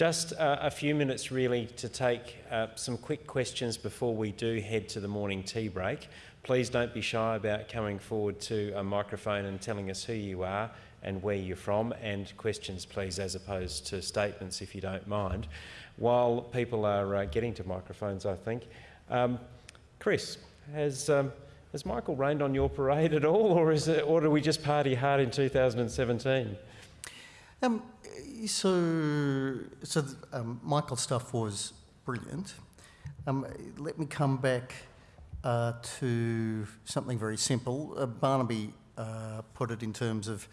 Just uh, a few minutes really to take uh, some quick questions before we do head to the morning tea break. Please don't be shy about coming forward to a microphone and telling us who you are and where you're from, and questions please as opposed to statements if you don't mind. While people are uh, getting to microphones, I think. Um, Chris, has, um, has Michael rained on your parade at all, or, is it, or do we just party hard in 2017? Um, so, so um, Michael's stuff was brilliant. Um, let me come back uh, to something very simple. Uh, Barnaby uh, put it in terms of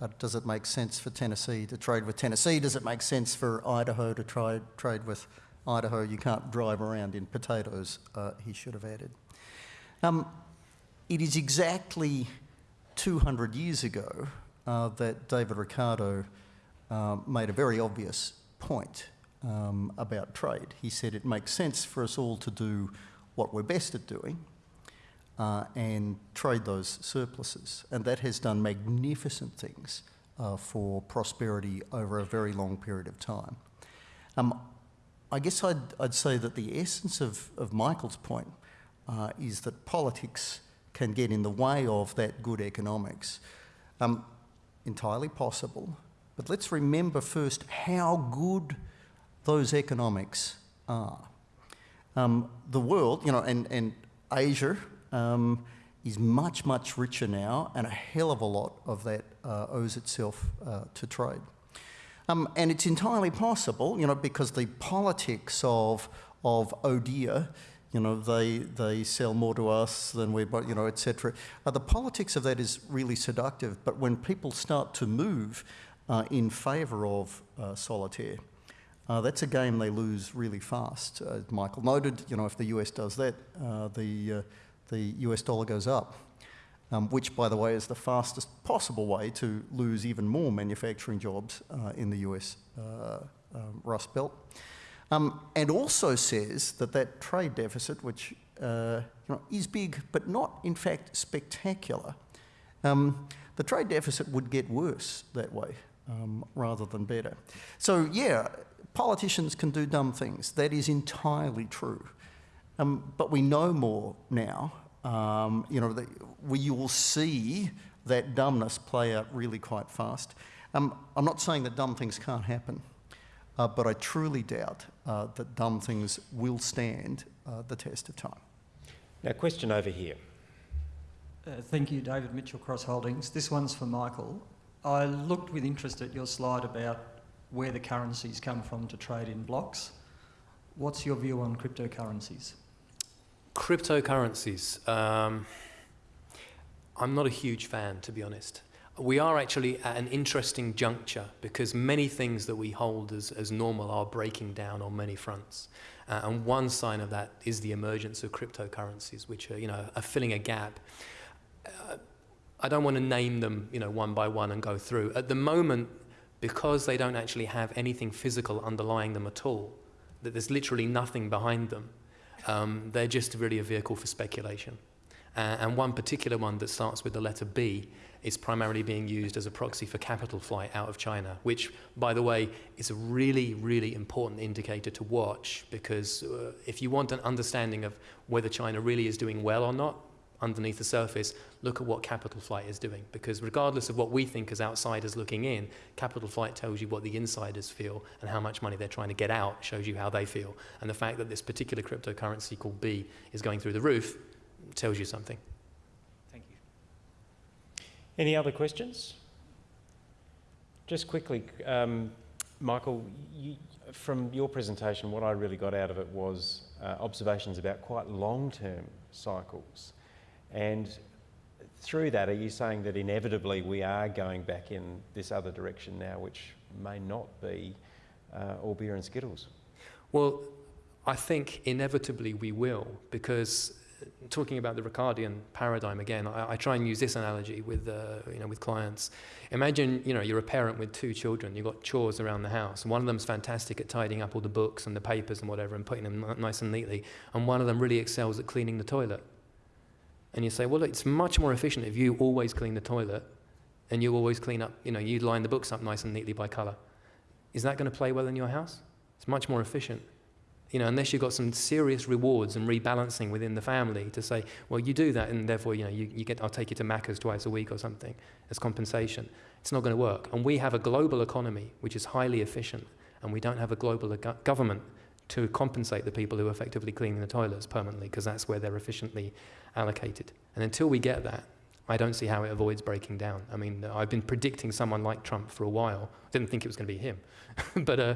uh, does it make sense for Tennessee to trade with Tennessee? Does it make sense for Idaho to try, trade with Idaho? You can't drive around in potatoes, uh, he should have added. Um, it is exactly 200 years ago uh, that David Ricardo um, made a very obvious point um, about trade. He said it makes sense for us all to do what we're best at doing uh, and trade those surpluses. And that has done magnificent things uh, for prosperity over a very long period of time. Um, I guess I'd, I'd, say that the essence of, of Michael's point uh, is that politics can get in the way of that good economics. Um, entirely possible, but let's remember first how good those economics are. Um, the world, you know, and, and Asia um, is much, much richer now, and a hell of a lot of that uh, owes itself uh, to trade. Um, and it's entirely possible, you know, because the politics of, of ODEA, you know, they, they sell more to us than we, buy, you know, etc. Uh, the politics of that is really seductive, but when people start to move uh, in favour of uh, solitaire. Uh, that's a game they lose really fast. As Michael noted, you know, if the US does that, uh, the, uh, the US dollar goes up, um, which, by the way, is the fastest possible way to lose even more manufacturing jobs uh, in the US Rust Belt. Um, and also says that that trade deficit, which you know, is big but not, in fact, spectacular, um, the trade deficit would get worse that way um, rather than better. So yeah, politicians can do dumb things. That is entirely true. Um, but we know more now. Um, you know, the, we will see that dumbness play out really quite fast. Um, I'm not saying that dumb things can't happen, uh, but I truly doubt uh, that dumb things will stand uh, the test of time. Now, question over here. Uh, thank you, David Mitchell, Cross Holdings. This one's for Michael. I looked with interest at your slide about where the currencies come from to trade in blocks. What's your view on cryptocurrencies? Cryptocurrencies. Um, I'm not a huge fan, to be honest. We are actually at an interesting juncture because many things that we hold as, as normal are breaking down on many fronts. Uh, and one sign of that is the emergence of cryptocurrencies, which are, you know, are filling a gap. Uh, I don't want to name them, you know, one by one and go through. At the moment, because they don't actually have anything physical underlying them at all, that there's literally nothing behind them, um, they're just really a vehicle for speculation. Uh, and one particular one that starts with the letter B is primarily being used as a proxy for capital flight out of China, which, by the way, is a really, really important indicator to watch because uh, if you want an understanding of whether China really is doing well or not, underneath the surface, look at what capital flight is doing. Because regardless of what we think as outsiders looking in, capital flight tells you what the insiders feel and how much money they're trying to get out shows you how they feel. And the fact that this particular cryptocurrency called B is going through the roof tells you something. Thank you. Any other questions? Just quickly, um, Michael, you, from your presentation, what I really got out of it was uh, observations about quite long-term cycles. And through that, are you saying that inevitably we are going back in this other direction now, which may not be uh, all beer and skittles? Well, I think inevitably we will, because uh, talking about the Ricardian paradigm again, I, I try and use this analogy with, uh, you know, with clients. Imagine, you know, you're a parent with two children, you've got chores around the house. And one of them's fantastic at tidying up all the books and the papers and whatever and putting them nice and neatly, and one of them really excels at cleaning the toilet. And you say, well, it's much more efficient if you always clean the toilet and you always clean up, you know, you line the books up nice and neatly by colour. Is that going to play well in your house? It's much more efficient. You know, unless you've got some serious rewards and rebalancing within the family to say, well, you do that, and therefore, you know, you, you get, I'll take you to Macca's twice a week or something as compensation. It's not going to work. And we have a global economy which is highly efficient, and we don't have a global go- government to compensate the people who are effectively cleaning the toilets permanently because that's where they're efficiently allocated. And until we get that, I don't see how it avoids breaking down. I mean, I've been predicting someone like Trump for a while. I didn't think it was going to be him. but uh,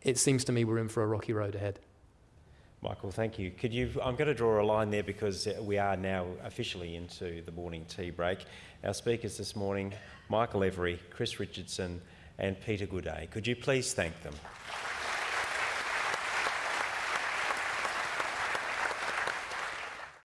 it seems to me we're in for a rocky road ahead. Michael, thank you. Could you? I'm going to draw a line there because we are now officially into the morning tea break. Our speakers this morning, Michael Every, Chris Richardson, and Peter Gooday. Could you please thank them?